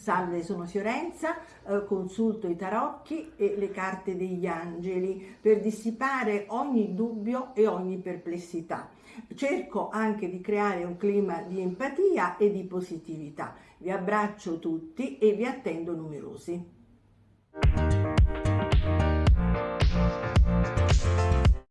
Salve, sono Fiorenza, eh, consulto i tarocchi e le carte degli angeli per dissipare ogni dubbio e ogni perplessità. Cerco anche di creare un clima di empatia e di positività. Vi abbraccio tutti e vi attendo numerosi.